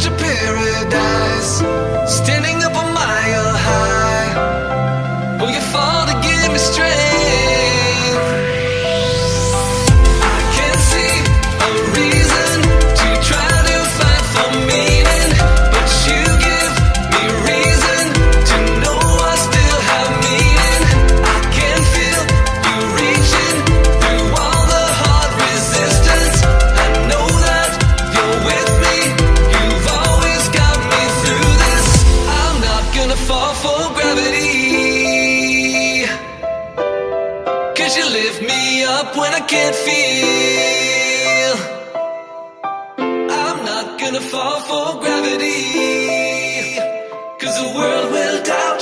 such a paradise. Still up when I can't feel. I'm not gonna fall for gravity Cause the world will die